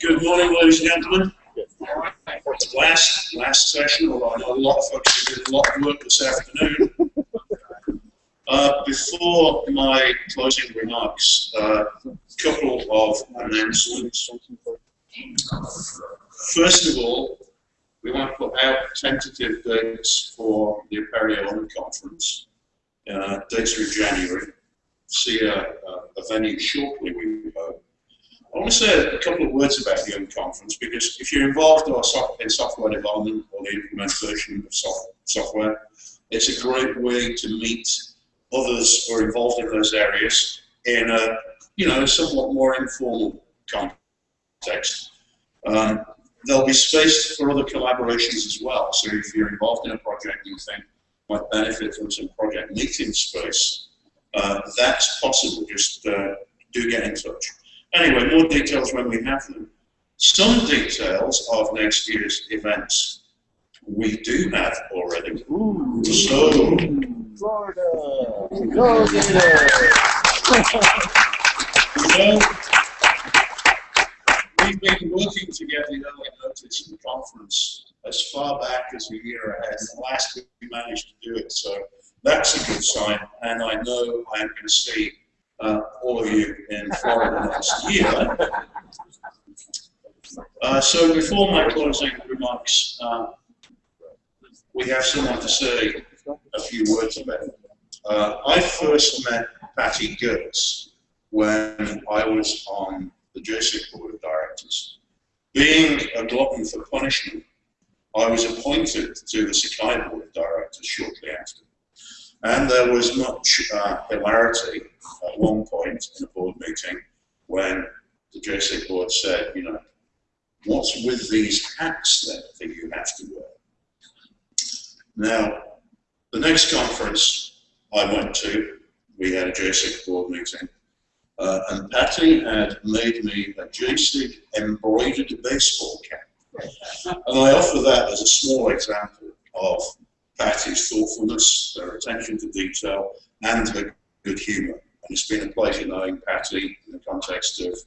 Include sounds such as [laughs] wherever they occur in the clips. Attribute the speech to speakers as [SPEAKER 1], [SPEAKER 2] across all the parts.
[SPEAKER 1] Good morning, ladies and gentlemen. Last last session, although I know a lot of folks did a lot of work this afternoon. [laughs] Uh, before my closing remarks, a uh, couple of announcements. First of all, we want to put out tentative dates for the Apereo Conference. Uh, dates are in January. See a, a, venue shortly, we. I want to say a couple of words about the Young Conference because if you're involved in software development or the implementation of software, it's a great way to meet others who are involved in those areas in a you know somewhat more informal context. Um, there'll be space for other collaborations as well. So if you're involved in a project you think might benefit from some project meeting space, uh, that's possible. Just uh, do get in touch. Anyway, more details when we have them. Some details of next year's events we do have already. Ooh. So, Florida, go get well, [laughs] we've been working together in early notice conference as far back as a year ahead, and last week we managed to do it. So that's a good sign, and I know I'm going to see uh, all of you in Florida next year. Uh, so before my closing remarks, uh, we have someone to say a few words about. Uh, I first met Patty Gertz when I was on the Jasig Board of Directors. Being a glutton for punishment, I was appointed to the Sakai Board of Directors shortly after. And there was much uh, hilarity at one point in a board meeting when the Jasig board said, you know, what's with these hats then that you have to wear? Now, the next conference I went to, we had a Jasig board meeting, uh, and Patty had made me a Jasig embroidered baseball cap. And I offer that as a small example of Patty's thoughtfulness, her attention to detail, and her good humour. And it's been a pleasure knowing Patty in the context of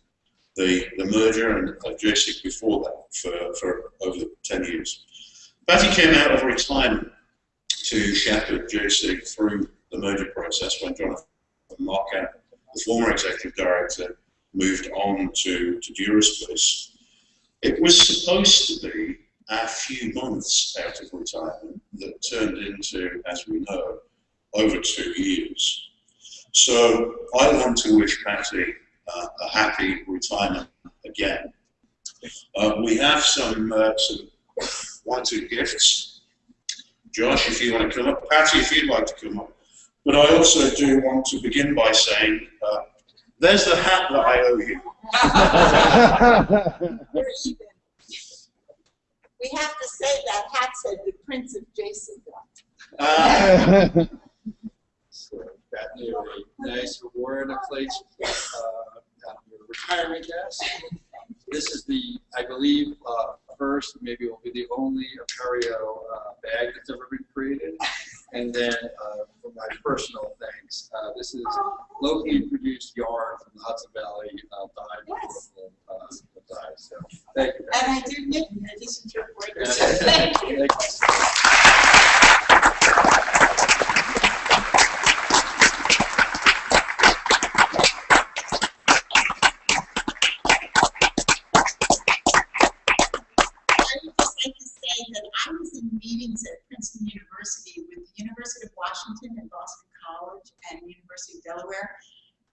[SPEAKER 1] the, the merger and of Jasig before that for, for over 10 years. Patty came out of retirement to shepherd Jasig through the merger process when Jonathan Markow, the former executive director, moved on to, to Duraspace. It was supposed to be a few months out of retirement that turned into, as we know, over two years. So I want to wish Patty uh, a happy retirement again. Uh, we have some, uh, some one, two gifts. Josh, if you want to come up. Patty, if you'd like to come up. But I also do want to begin by saying, uh, there's the hat that I owe
[SPEAKER 2] you. [laughs] [laughs] we have to say that hat said the Prince of Jason Uh, [laughs]
[SPEAKER 3] so got you a nice reward, a plate uh, retirement desk. This is the, I believe, uh, first, maybe it will be the only Apereo uh, bag that's ever been created. And then uh, for my personal thanks, uh, this is locally produced yarn from the Hudson Valley uh, dye yes. uh, dye. So thank you.
[SPEAKER 2] And I do knit in addition to embroidery. thank you. Thank meetings at Princeton University with the University of Washington and Boston College and University of Delaware,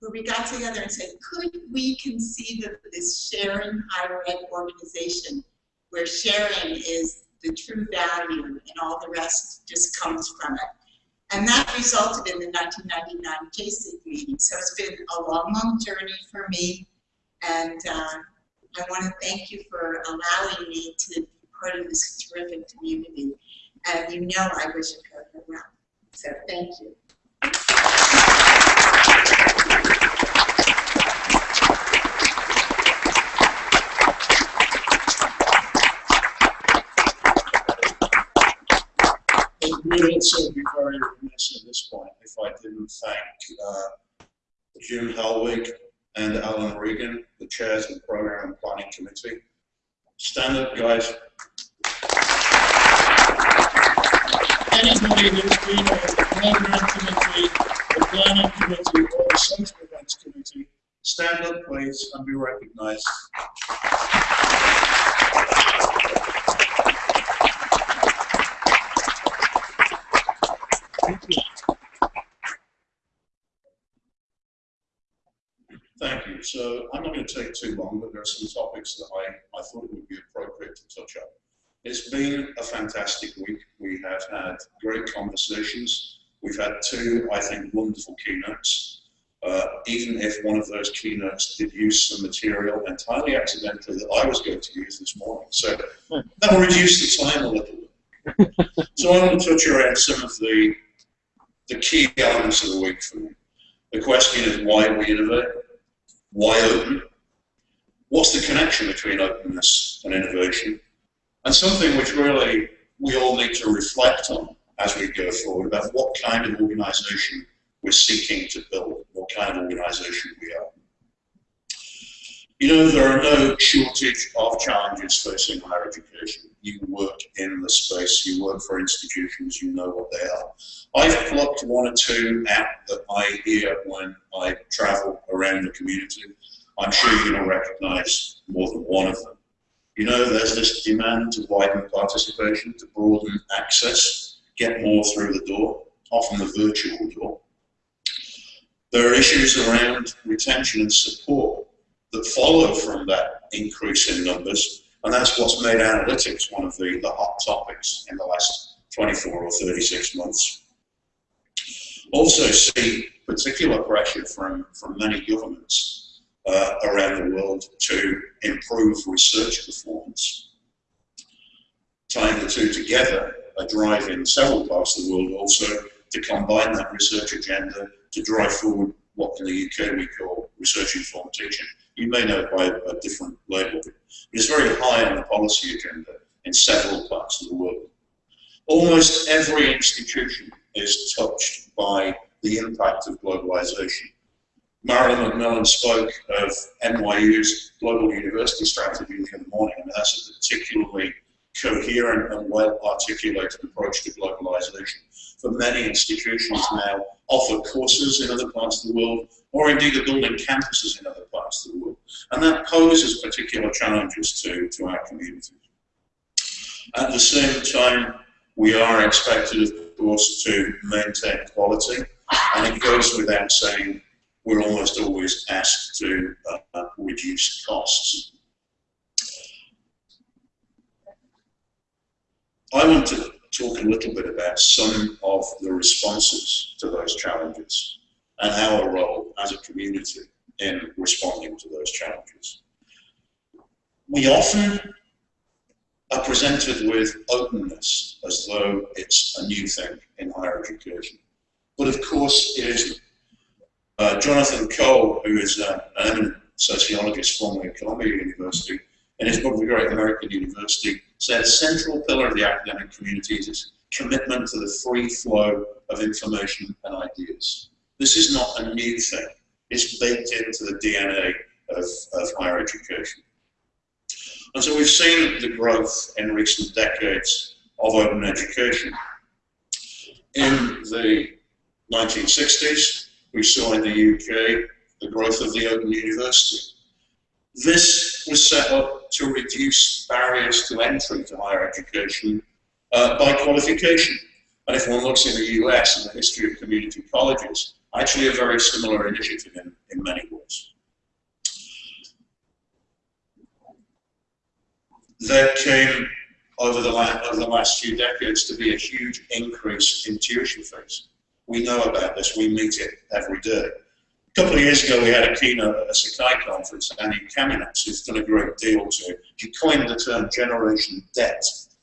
[SPEAKER 2] where we got together and said, could we conceive of this sharing higher ed organization where sharing is the true value and all the rest just comes from it. And that resulted in the 1999 Jasig meeting. So it's been a long, long journey for me. And uh, I want to thank you for allowing me to part of this terrific community. And you know I wish go well. So thank you.
[SPEAKER 1] It would also be very remiss at this point if I didn't thank uh, Jim Helwig and Alan Regan, the chairs of the program and planning committee. Stand up, guys. Anybody who's been on the program committee, the planning committee, or the social events committee, stand up, please, and be recognised. Thank you. So I'm not going to take too long, but there are some topics that I, I thought it would be appropriate to touch on. It's been a fantastic week. We have had great conversations. We've had two, I think, wonderful keynotes. Uh, even if one of those keynotes did use some material entirely accidentally that I was going to use this morning. So that will reduce the time a little bit. [laughs] so I want to touch around some of the, the key elements of the week for me. The question is why we innovate why open? What's the connection between openness and innovation? And something which really we all need to reflect on as we go forward about what kind of organisation we're seeking to build, what kind of organisation we are. You know, there are no shortage of challenges facing higher education. You work in the space, you work for institutions, you know what they are. I've plucked one or two out that I hear when I travel around the community. I'm sure to recognize more than one of them. You know, there's this demand to widen participation, to broaden access, get more through the door, often the virtual door. There are issues around retention and support that follow from that increase in numbers, and that's what's made analytics one of the, the hot topics in the last 24 or 36 months. Also see particular pressure from, from many governments uh, around the world to improve research performance. Tying the two together, a drive in several parts of the world also to combine that research agenda to drive forward what in the UK we call research informed teaching. You may know it by a, different label. It's very high on the policy agenda in several parts of the world. Almost every institution is touched by the impact of globalization. Marilyn McMillan spoke of NYU's global university strategy the other morning, and that's a particularly coherent and well-articulated approach to globalization. For many institutions now offer courses in other parts of the world, or indeed are building campuses in other parts of the world. And that poses particular challenges to, to our community. At the same time, we are expected, of course, to maintain quality, and it goes without saying we're almost always asked to uh, reduce costs. I want to talk a little bit about some of the responses to those challenges and our role as a community in responding to those challenges. We often are presented with openness as though it's a new thing in higher education. But of course it isn't. Uh, Jonathan Cole, who is uh, an eminent sociologist formerly at Columbia University, in his book, The Great American University, said a central pillar of the academic community is its commitment to the free flow of information and ideas. This is not a new thing. It's baked into the DNA of, of higher education. And so we've seen the growth in recent decades of open education. In the 1960s, we saw in the UK the growth of the Open University. This was set up to reduce barriers to entry to higher education uh, by qualification. And if one looks in the US and the history of community colleges, actually a very similar initiative in, in many ways. There came over the, over the last few decades to be a huge increase in tuition fees. We know about this, we meet it every day. A couple of years ago, we had a keynote at a Sakai conference, and Anya Kamenetz, who's done a great deal to, she coined the term generation debt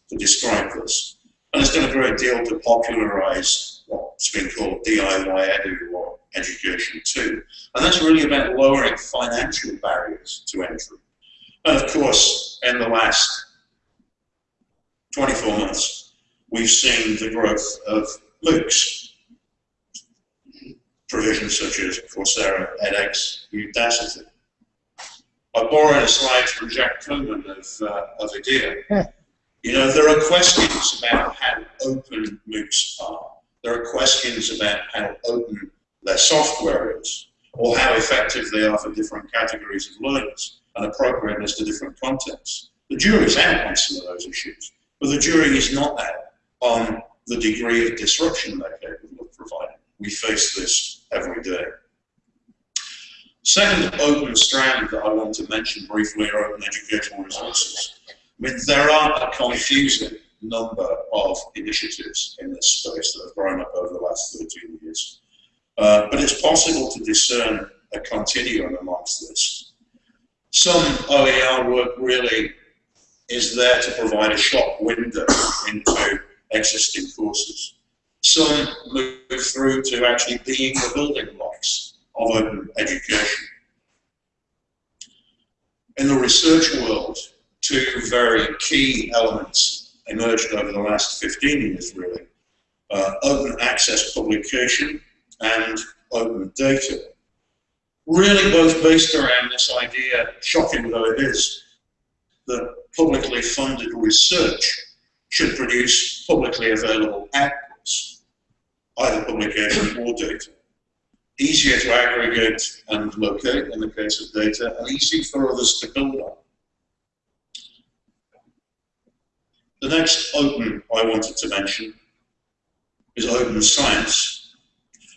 [SPEAKER 1] to describe this. And has done a great deal to popularize what's been called DIY edu or education too. And that's really about lowering financial barriers to entry. And of course, in the last 24 months, we've seen the growth of MOOCs, provisions such as Coursera, edX, Udacity. I borrowed a slide from Jack Coleman of, uh, of IDEA. You know, there are questions about how open MOOCs are. There are questions about how open their software is, or how effective they are for different categories of learners and appropriateness to different contexts. The jury's out on some of those issues, but the jury is not out on the degree of disruption they're capable of providing. We face this every day. Second open strand that I want to mention briefly are open educational resources. I mean, there are a confusing number of initiatives in this space that have grown up over the last 13 years. Uh, but it's possible to discern a continuum amongst this. Some OER work really is there to provide a shop window into existing courses. Some move through to actually being the building blocks of open education. In the research world, two very key elements emerged over the last 15 years, really. Uh, open access publication and open data. Really both based around this idea, shocking though it is, that publicly funded research should produce publicly available outputs, either publication or data. Easier to aggregate and locate in the case of data, and easy for others to build on. The next open I wanted to mention is open science.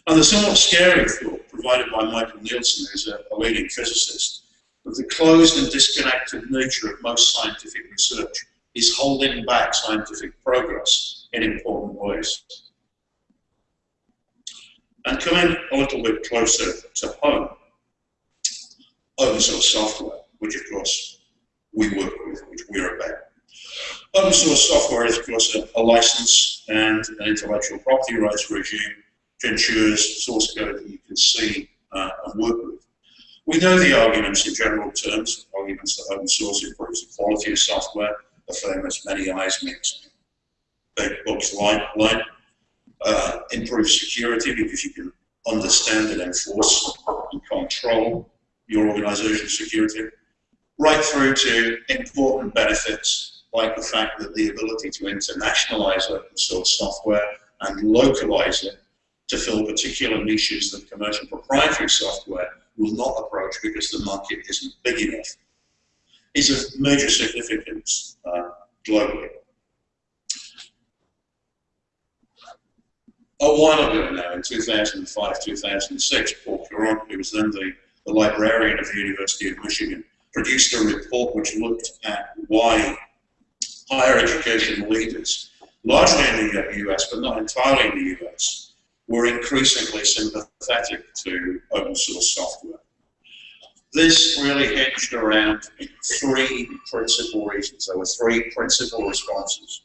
[SPEAKER 1] And the somewhat scary thought provided by Michael Nielsen, who's a, a leading physicist, that the closed and disconnected nature of most scientific research is holding back scientific progress in important ways. And coming a little bit closer to home, open source software, which of course we work with, which we're about. Open source software is of course a, a license and an intellectual property rights regime which ensures source code that you can see uh, and work with. We know the arguments in general terms, arguments that open source improves the quality of software, the famous many eyes makes big books like, line. Uh, improve security because you can understand and enforce and control your organization's security, right through to important benefits like the fact that the ability to internationalize open source software and localize it to fill particular niches that commercial proprietary software will not approach because the market isn't big enough is of major significance uh, globally. A while ago now, in 2005, 2006, Paul Courant, who was then the, the librarian of the University of Michigan, produced a report which looked at why higher education leaders, largely in the US, but not entirely in the US, were increasingly sympathetic to open source software. This really hinged around three principal reasons. There were three principal responses.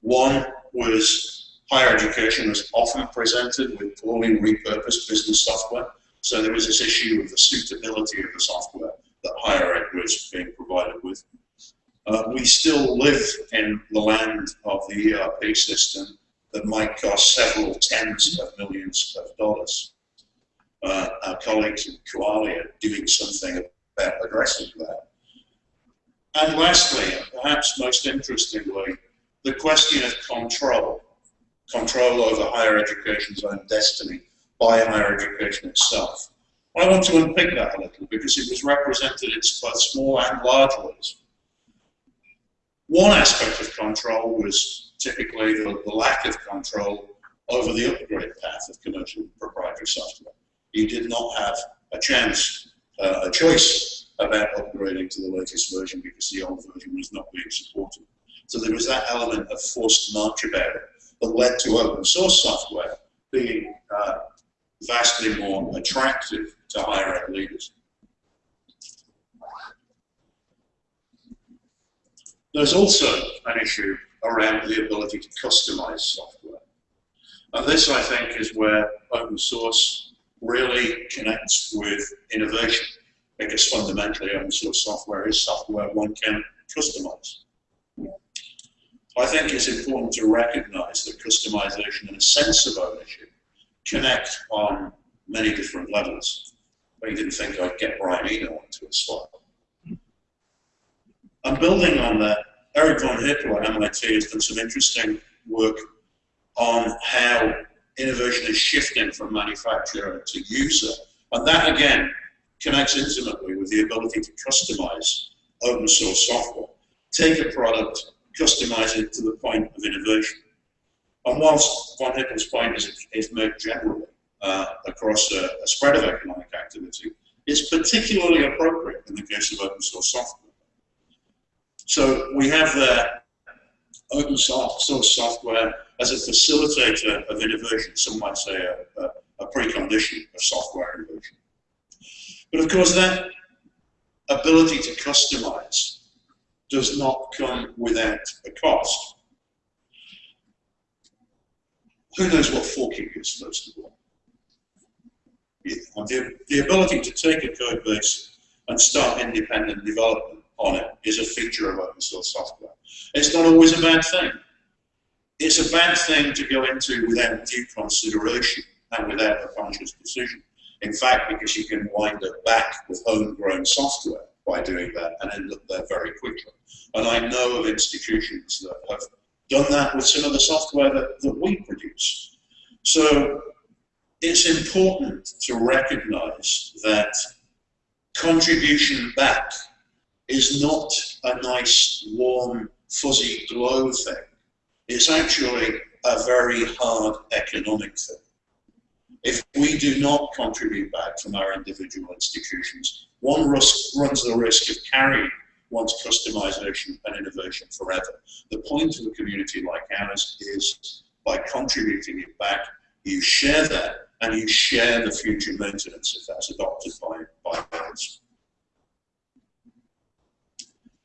[SPEAKER 1] One was higher education was often presented with poorly repurposed business software. So there was this issue of the suitability of the software that higher ed was being provided with. Uh, we still live in the land of the ERP system that might cost several tens of millions of dollars. Uh, our colleagues in Kuali are doing something about addressing that. And lastly, perhaps most interestingly, the question of control, control over higher education's own destiny by higher education itself. I want to unpick that a little because it was represented in both small and large ways. One aspect of control was typically the, the lack of control over the upgrade path of commercial proprietary software. You did not have a chance, uh, a choice about upgrading to the latest version because the old version was not being supported. So there was that element of forced march about it that led to open source software being uh, vastly more attractive to higher ed leaders. There's also an issue around the ability to customize software. And this, I think, is where open source really connects with innovation, because fundamentally open source software is software one can customize. I think it's important to recognize that customization and a sense of ownership connect on many different levels. I didn't think I'd get Brian Eno onto a slide. And building on that, Eric von Hippel at MIT has done some interesting work on how innovation is shifting from manufacturer to user. And that again connects intimately with the ability to customize open source software. Take a product, customize it to the point of innovation. And whilst von Hippel's point is, is made generally uh, across a, a spread of economic activity, it's particularly appropriate in the case of open source software. So we have open source software as a facilitator of innovation, some might say a, a, a precondition of software innovation. But of course that ability to customize does not come without a cost. Who knows what forking is, first of all? The, the ability to take a code base and start independent development on it is a feature of open source software. It's not always a bad thing. It's a bad thing to go into without due consideration and without a conscious decision. In fact, because you can wind up back with homegrown software by doing that and end up there very quickly. And I know of institutions that have done that with some of the software that, that we produce. So it's important to recognize that contribution back is not a nice, warm, fuzzy glow thing. It's actually a very hard economic thing. If we do not contribute back from our individual institutions, one risk, runs the risk of carrying one's customization and innovation forever. The point of a community like ours is by contributing it back, you share that and you share the future maintenance if that's adopted by, by others.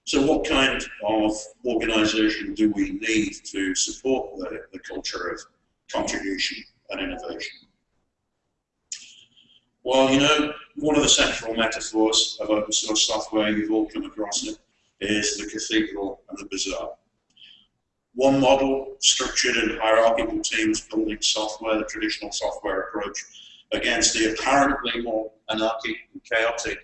[SPEAKER 1] So what kind of organisation do we need to support the, the culture of contribution and innovation? Well, you know, one of the central metaphors of open source software, you've all come across it, is the cathedral and the bazaar. One model, structured and hierarchical teams building software, the traditional software approach, against the apparently more anarchic and chaotic,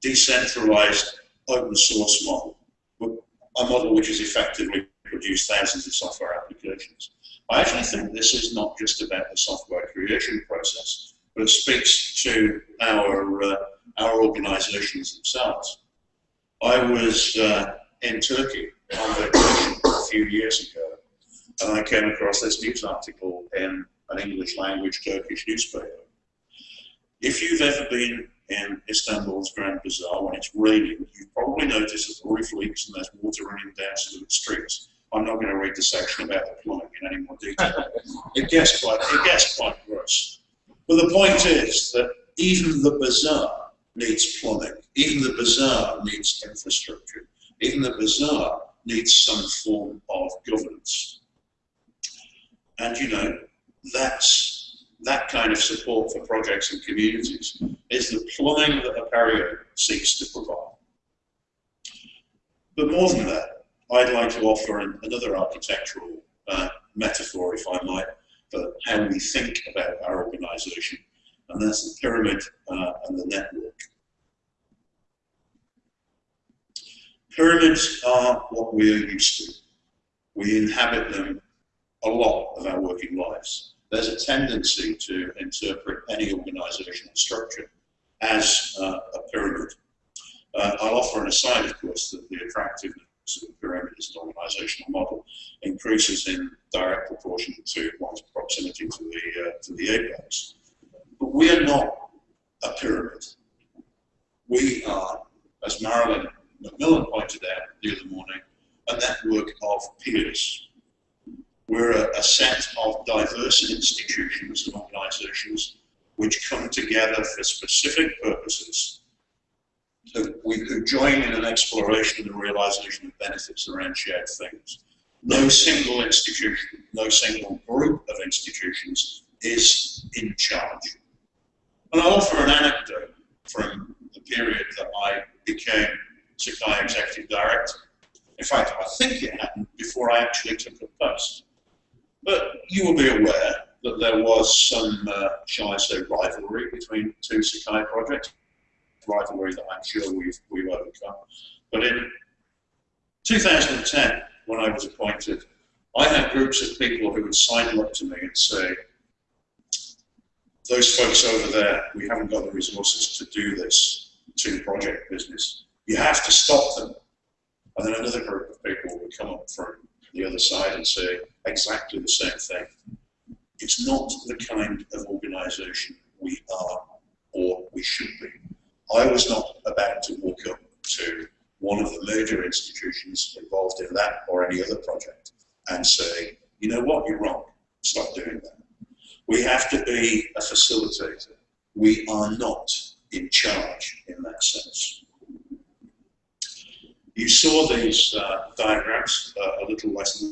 [SPEAKER 1] decentralized open source model, a model which has effectively produced thousands of software applications. I actually think this is not just about the software creation process, but it speaks to our, uh, our organizations themselves. I was uh, in Turkey on vacation a few years ago, and I came across this news article in an English language Turkish newspaper. If you've ever been in Istanbul's Grand Bazaar when it's raining, you probably notice that the roof leaks and there's water running down some of the streets. I'm not going to read the section about the plumbing in any more detail. it gets quite it gets quite gross. But the point is that even the bazaar needs plumbing. Even the bazaar needs infrastructure. Even the bazaar needs some form of governance. And you know, that's that kind of support for projects and communities is the plumbing that Apereo seeks to provide. But more than that, I'd like to offer an, another architectural uh, metaphor, if I might, for how we think about our organization, and that's the pyramid uh, and the network. Pyramids are what we are used to. We inhabit them a lot of our working lives there's a tendency to interpret any organizational structure as uh, a pyramid. Uh, I'll offer an aside, of course, that the attractiveness of the pyramid as an organizational model increases in direct proportion to one's proximity to the, uh, to the apex. But we are not a pyramid. We are, as Marilyn McMillan pointed out the other morning, a network of peers we're a, a set of diverse institutions and organizations which come together for specific purposes who, we, who join in an exploration and realization of benefits around shared things. No single institution, no single group of institutions is in charge. And I'll offer an anecdote from the period that I became Sakai Executive Director. In fact, I think it happened before I actually took the post. But you will be aware that there was some, uh, shall I say, rivalry between two Sakai projects, rivalry that I'm sure we've, we've overcome. But in 2010, when I was appointed, I had groups of people who would sidle up to me and say, those folks over there, we haven't got the resources to do this to project business. You have to stop them. And then another group of people would come up from the other side and say exactly the same thing. It's not the kind of organisation we are or we should be. I was not about to walk up to one of the major institutions involved in that or any other project and say, you know what, you're wrong, stop doing that. We have to be a facilitator. We are not in charge in that sense. You saw these uh, diagrams uh, a little less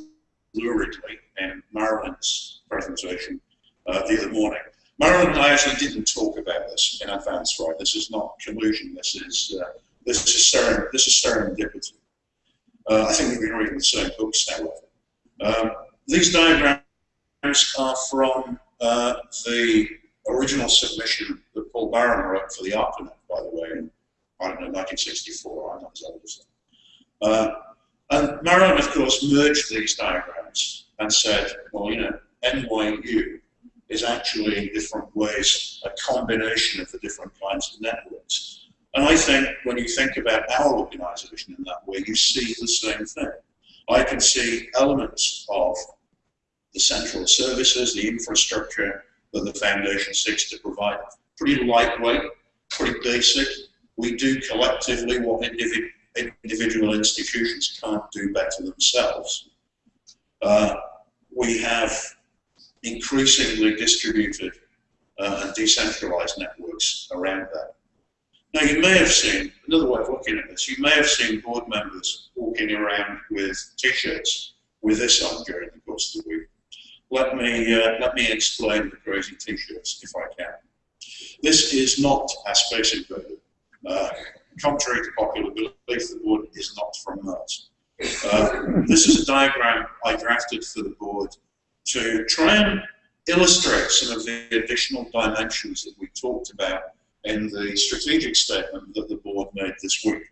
[SPEAKER 1] luridly in Marilyn's presentation uh, the other morning. Marilyn and I actually didn't talk about this in advance, right? This is not collusion. This is uh, this is seren this is serendipity. Uh, I think we've been reading the same books now. Um, these diagrams are from uh, the original submission that Paul Baran wrote for the ARPANET, by the way, in, I don't know, 1964, I'm not as old as that. Uh, and Marilyn, of course, merged these diagrams and said, well, you know, NYU is actually in different ways a combination of the different kinds of networks. And I think when you think about our organization in that way, you see the same thing. I can see elements of the central services, the infrastructure that the foundation seeks to provide. Pretty lightweight, pretty basic. We do collectively what individual individual institutions can't do better themselves. Uh, we have increasingly distributed uh, and decentralized networks around that. Now you may have seen, another way of looking at this, you may have seen board members walking around with t-shirts with this on during the course of the week. Let me, uh, let me explain the crazy t-shirts if I can. This is not a space invader. Uh, contrary to popular belief, the board is not from Mars. Uh, this is a diagram I drafted for the board to try and illustrate some of the additional dimensions that we talked about in the strategic statement that the board made this week.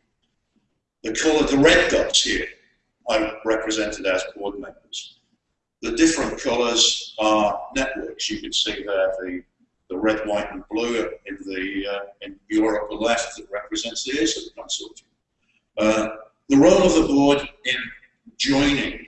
[SPEAKER 1] The colour, the red dots here, I represented as board members. The different colours are networks. You can see there the the red, white, and blue in the uh, in your upper left that represents the ACER consortium. Uh, the role of the board in joining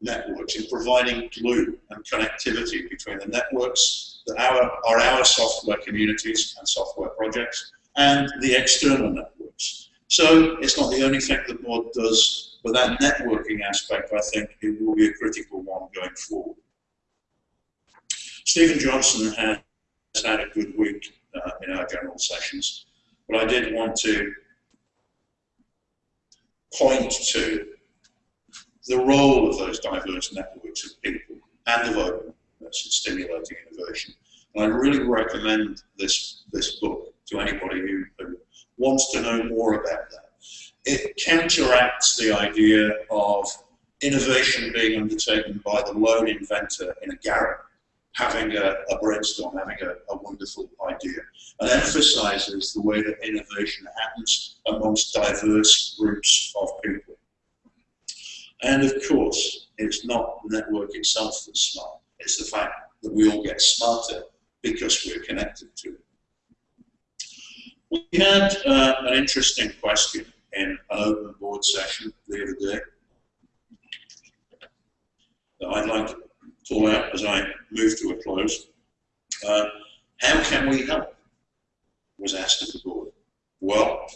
[SPEAKER 1] networks, in providing glue and connectivity between the networks that our, are our software communities and software projects and the external networks. So it's not the only thing the board does, but that networking aspect, I think, it will be a critical one going forward. Steven Johnson has had a good week uh, in our general sessions. But I did want to point to the role of those diverse networks of people and of openness in stimulating innovation. And I really recommend this, this book to anybody who, who wants to know more about that. It counteracts the idea of innovation being undertaken by the lone inventor in a garret having a, a brainstorm, having a, a, wonderful idea, and emphasizes the way that innovation happens amongst diverse groups. And of course, it's not the network itself that's smart, it's the fact that we all get smarter because we're connected to it. We had uh, an interesting question in an open board session the other day that I'd like to pull out as I move to a close. Uh, how can we help? Was asked of the board. Well,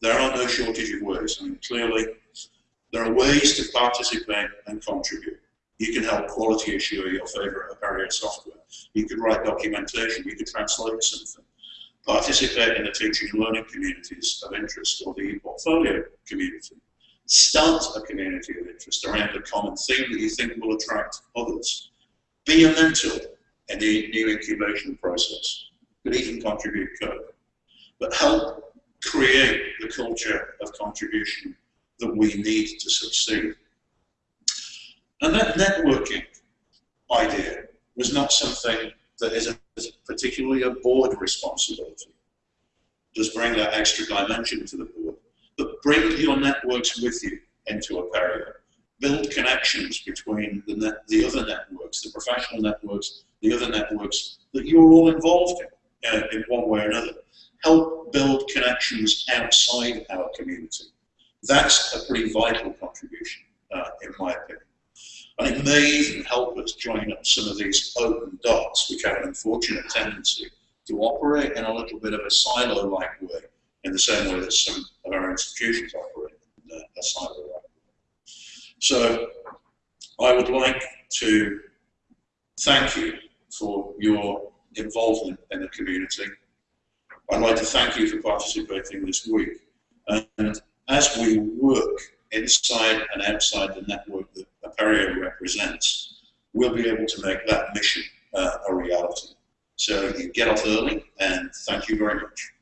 [SPEAKER 1] there are no shortage of ways. I mean, clearly, there are ways to participate and contribute. You can help quality assure your favorite Apereo software. You could write documentation. You could translate something. Participate in the teaching and learning communities of interest or the portfolio community. Start a community of interest around a common theme that you think will attract others. Be a mentor in the new incubation process. You Could even contribute code. But help create the culture of contribution that we need to succeed. And that networking idea was not something that is a, particularly a board responsibility. Just bring that extra dimension to the board. But bring your networks with you into Apereo. Build connections between the, net, the other networks, the professional networks, the other networks that you're all involved in, uh, in one way or another. Help build connections outside our community. That's a pretty vital contribution, uh, in my opinion. And it may even help us join up some of these open dots, which have an unfortunate tendency to operate in a little bit of a silo-like way, in the same way that some of our institutions operate in a silo-like way. So I would like to thank you for your involvement in the community. I'd like to thank you for participating this week. And as we work inside and outside the network that Apereo represents, we'll be able to make that mission uh, a reality. So you get off early, and thank you very much.